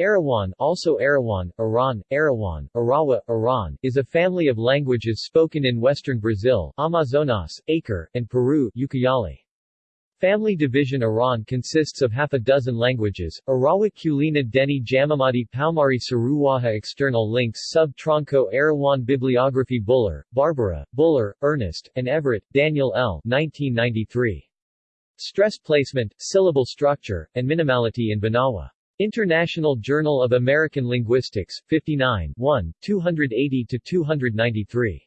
Arawan also Arawan, Aran, Arawan, Arawa, Aran, is a family of languages spoken in western Brazil, Amazonas, Acre, and Peru Ucayali. Family division Aran consists of half a dozen languages, Arawak Kulina Deni Jamamadi Paumari Saruwaha External links Sub Tronco Arawan Bibliography Buller, Barbara, Buller, Ernest, and Everett, Daniel L. 1993. Stress placement, syllable structure, and minimality in Banawa. International Journal of American Linguistics, 59 1, 280-293.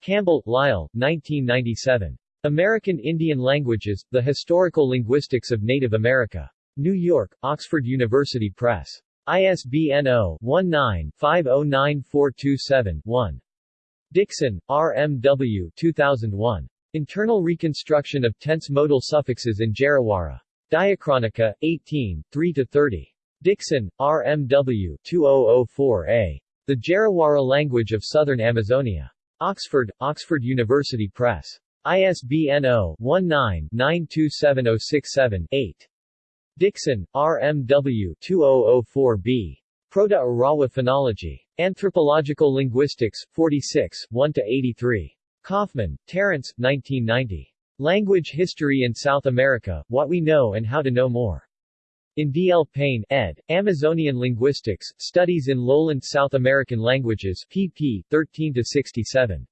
Campbell, Lyle, 1997. American Indian Languages, The Historical Linguistics of Native America. New York, Oxford University Press. ISBN 0-19-509427-1. Dixon, R. M. W. 2001. Internal Reconstruction of Tense Modal Suffixes in Jarawara. Diachronica, 18, 3-30. Dixon, R. M. W. 2004a. The Jarawara Language of Southern Amazonia. Oxford, Oxford University Press. ISBN 0-19-927067-8. Dixon, R. M. W. 2004b. Proto-Arawa Phonology. Anthropological Linguistics, 46, 1-83. Kaufman, Terence, 1990. Language History in South America, What We Know and How to Know More. In D. L. Payne, ed., Amazonian Linguistics, Studies in Lowland South American Languages, pp. 13-67.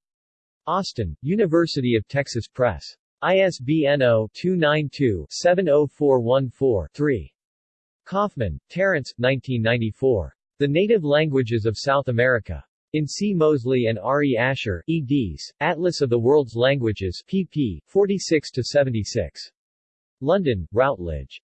Austin, University of Texas Press. ISBN 0-292-70414-3. Kaufman, Terence, 1994. The Native Languages of South America. In C. Mosley and R. E. Asher, eds., Atlas of the World's Languages, pp. 46-76. London, Routledge.